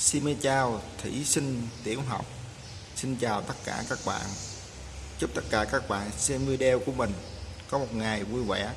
Xin chào thí sinh tiểu học. Xin chào tất cả các bạn. Chúc tất cả các bạn xem video của mình Có một ngày vui vẻ.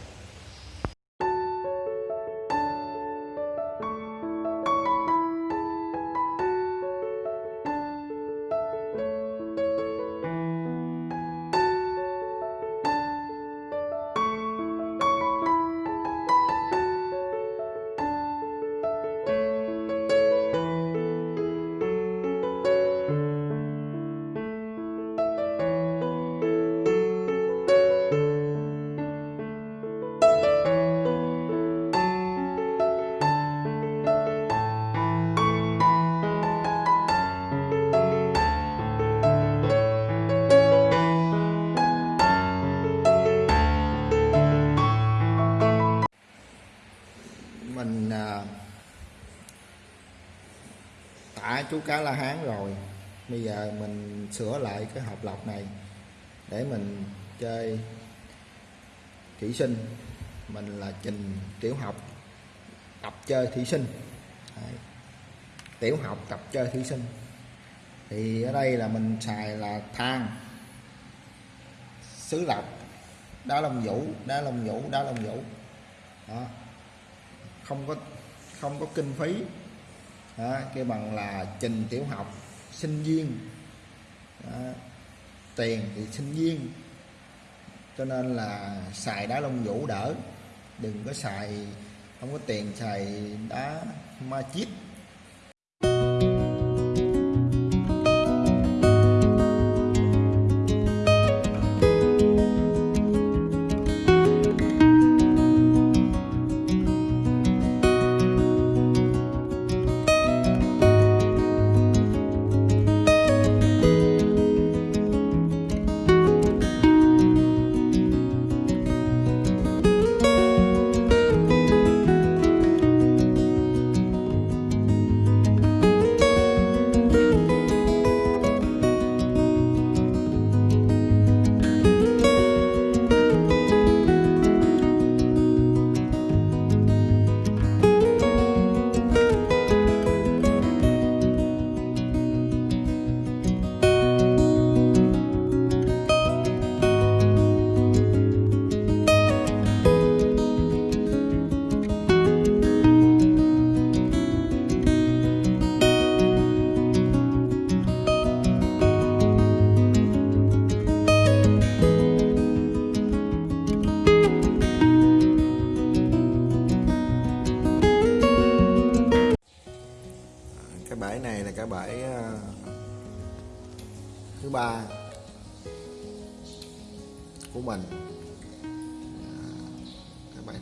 Chú cá la hán rồi. Bây giờ mình sửa lại cái hộp lọc này Để mình chơi thủy sinh. Mình là Trình Tiểu học Tập chơi thủy sinh. Đấy. Tiểu học tập chơi thủy sinh. Thì ở đây là mình xài là than Xứ lọc Đá lông vũ, đá lông vũ, đá lông vũ. Đó. Không có không có kinh phí đó, cái bằng là trình tiểu học sinh viên. Đó, tiền thì sinh viên. Cho nên là xài đá lông vũ đỡ. Đừng có xài không có tiền xài đá ma chít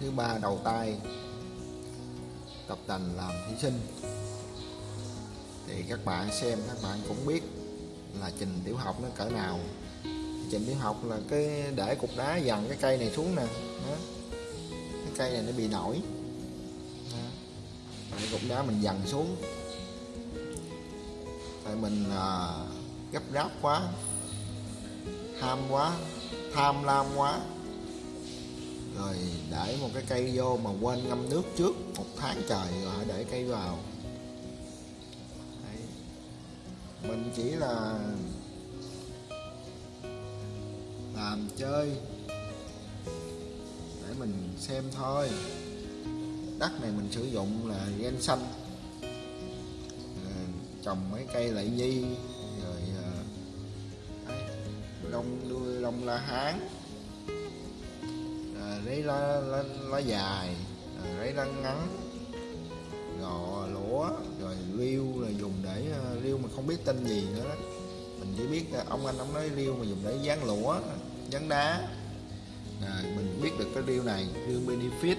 thứ ba đầu tay. Tập tành làm thí sinh. Thì các bạn xem các bạn cũng biết là trình tiểu học nó cỡ nào. Trình tiểu học là cái để cục đá dằn cái cây này xuống nè. Đó. cái cây này nó bị nổi. Để cục đá mình dằn xuống. Tại mình à, gấp gáp quá ham quá tham lam quá rồi để một cái cây vô mà quên ngâm nước trước một tháng trời rồi để cây vào. Đấy. mình chỉ là làm chơi để mình xem thôi. Đất này mình sử dụng là gen xanh. Ờ, trồng mấy cây lại nhi, rồi ờ, đông đuôi, lông la hán lấy lá, lá, lá dài rồi lấy lá ngắn gò lũa rồi liêu là dùng để ờ, riêu liêu mà không biết tên gì nữa đó. Mình chỉ biết ông anh ông nói liêu mà dùng để dán lũa dán đá. Rồi mình biết được cái liêu này liêu benefit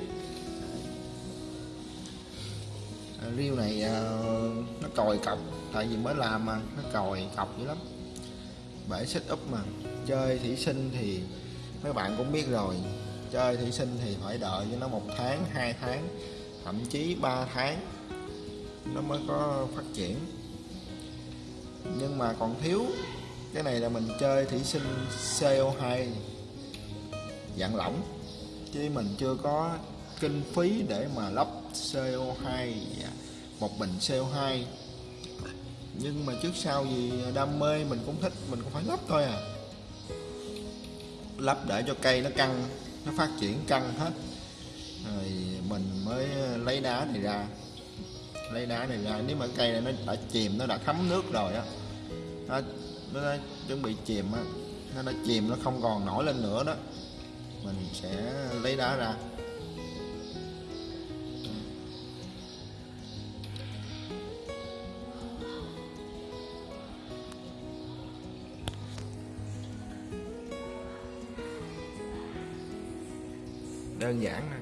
riêu ờ, này ờ, nó còi cọc tại vì mới làm mà nó còi cọc dữ lắm. Bể xích úp mà chơi thủy sinh thì mấy bạn cũng biết rồi chơi thủy sinh thì phải đợi cho nó một tháng, hai tháng, thậm chí 3 tháng nó mới có phát triển. Nhưng mà còn thiếu, cái này là mình chơi thủy sinh CO2 dạng lỏng, chứ mình chưa có kinh phí để mà lắp CO2 một bình CO2 nhưng mà trước sau gì đam mê mình cũng thích, mình cũng phải lắp thôi à. Lắp để cho cây nó căng nó phát triển căng hết. Rồi mình mới lấy đá này ra. Lấy đá này ra. Nếu mà cây này nó đã chìm nó đã thấm nước rồi á nó, nó đã chuẩn bị chìm á nó đã chìm nó không còn nổi lên nữa đó. Mình sẽ lấy đá ra. Đơn giản thôi.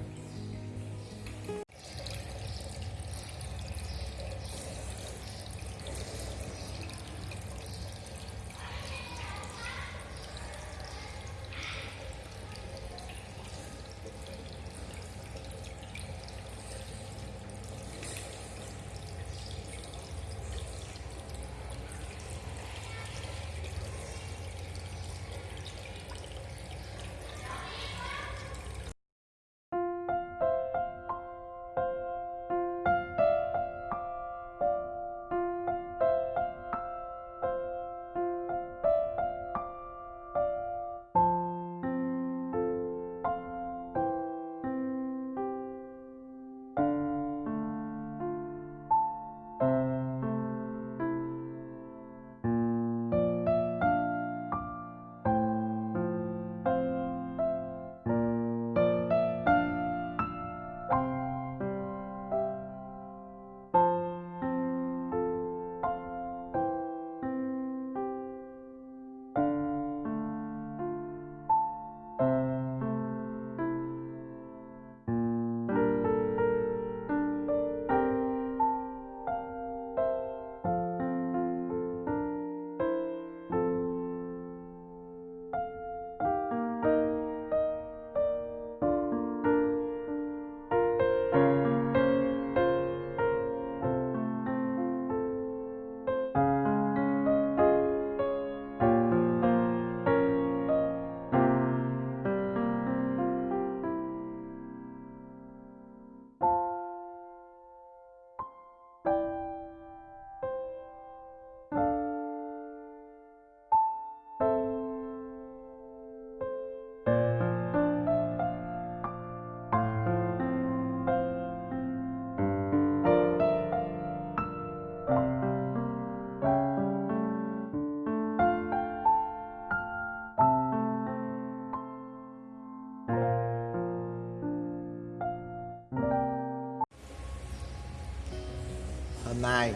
Hôm nay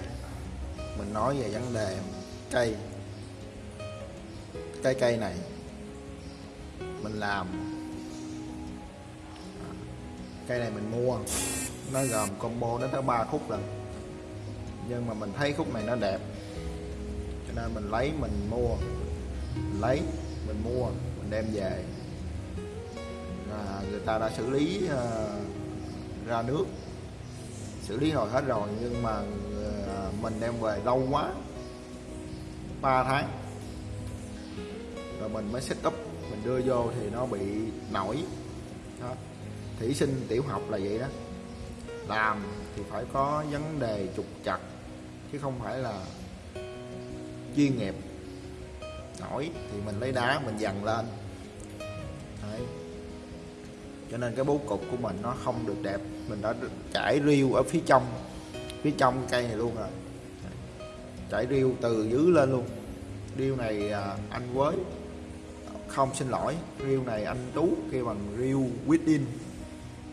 mình nói về vấn đề cây. Cái cây này mình làm cây này mình mua nó gồm combo đến tới ba khúc lần. Nhưng mà mình thấy khúc này nó đẹp cho nên mình lấy mình mua mình lấy mình mua mình đem về. À, người ta đã xử lý uh, ra nước xử lý rồi hết rồi nhưng mà mình đem về lâu quá 3 tháng. Rồi mình mới set up, mình đưa vô thì nó bị nổi. Đó. thủy sinh tiểu học là vậy đó. Làm thì phải có vấn đề trục chặt chứ không phải là chuyên nghiệp. Nổi thì mình lấy đá, mình dằn lên. Đấy. cho nên cái bố cục của mình nó không được đẹp. Mình đã trải riêu ở phía trong phía trong cây này luôn rồi chạy riêu từ dưới lên luôn. Riêu này à, anh với không xin lỗi riêu này anh tú kêu bằng riêu within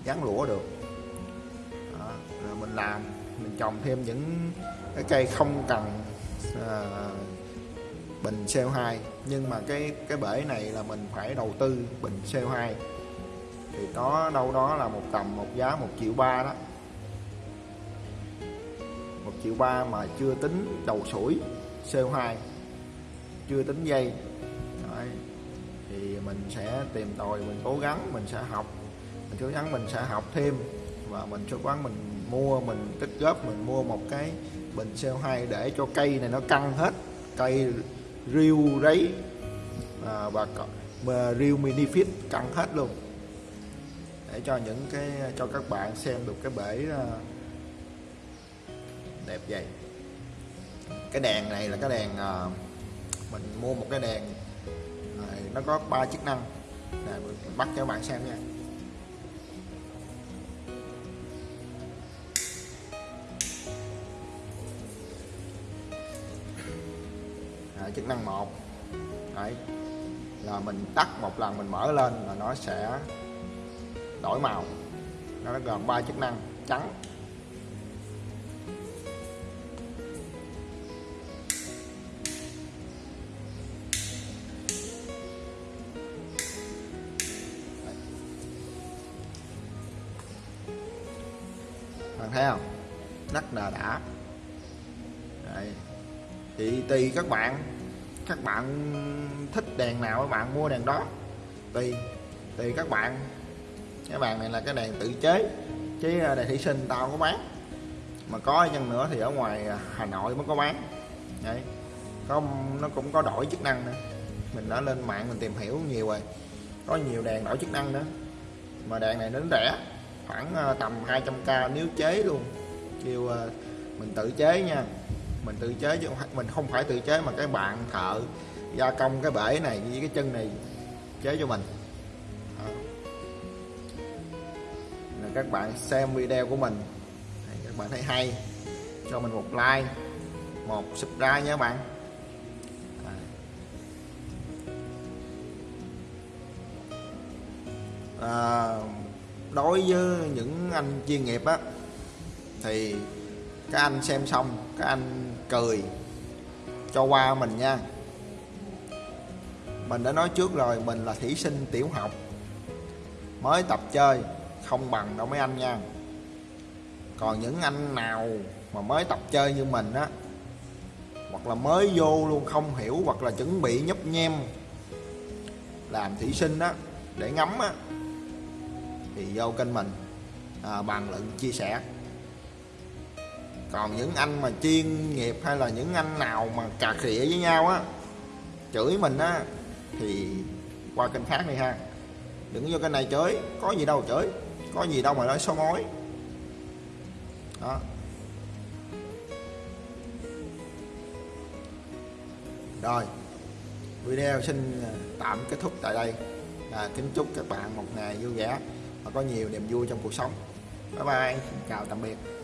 dán lũa được. Đó. rồi mình làm mình trồng thêm những cái cây không cần à, bình CO2 nhưng mà cái cái bể này là mình phải đầu tư bình CO2 thì có đâu đó là một tầm một giá một triệu ba đó triệu ba mà chưa tính đầu sủi CO2 chưa tính dây. Đấy. thì mình sẽ tìm tòi mình cố gắng mình sẽ học. Mình cố gắng mình sẽ học thêm và mình cố gắng mình mua mình tích góp mình mua một cái bình CO2 để cho cây này nó căng hết. Cây riêu rấy à, và riêu mini fit căng hết luôn. Để cho những cái cho các bạn xem được cái bể à, đẹp vậy. Cái đèn này là cái đèn ờ, mình mua một cái đèn ờ, nó có ba chức năng. Đây, mình bắt cho các bạn xem nha. Đấy, chức năng một. Đấy, là mình tắt một lần mình mở lên là nó sẽ đổi màu. Nó gồm ba chức năng trắng thấy không? Rất là đã. Đấy. thì, tùy các bạn. Các bạn thích đèn nào các bạn mua đèn đó. Tùy. Tùy các bạn. Cái bàn này là cái đèn tự chế. Chứ à, đèn thủy sinh tao không có bán. Mà có chăng nữa thì ở ngoài Hà Nội mới có bán. Đấy. có, nó cũng có đổi chức năng nữa. Mình đã lên mạng mình tìm hiểu nhiều rồi. Có nhiều đèn đổi chức năng nữa. Mà đèn này nó rẻ khoảng ờ, tầm 200k nếu chế luôn. Kêu ờ, mình tự chế nha. Mình tự chế chứ mình không phải tự chế mà cái bạn thợ gia công cái bể này với cái chân này chế cho mình. Đó. Là các bạn xem video của mình. Các bạn thấy hay. Cho mình một like một subscribe nha các bạn. À, đối với những anh chuyên nghiệp á, thì các anh xem xong, các anh cười cho qua mình nha. Mình đã nói trước rồi, mình là thí sinh tiểu học, mới tập chơi, không bằng đâu mấy anh nha. Còn những anh nào mà mới tập chơi như mình á, hoặc là mới vô luôn không hiểu, hoặc là chuẩn bị nhấp nhem làm thí sinh á, để ngắm á thì vô kênh mình. À, bàn luận chia sẻ. Còn những anh mà chuyên nghiệp hay là những anh nào mà cà khịa với nhau á chửi mình á thì qua kênh khác đi ha. Đừng vô kênh này chửi có gì đâu chửi có gì đâu mà nói xấu mối. Đó. Rồi video xin tạm kết thúc tại đây. À, kính chúc các bạn một ngày vui vẻ và có nhiều niềm vui trong cuộc sống. Bye bye xin chào tạm biệt.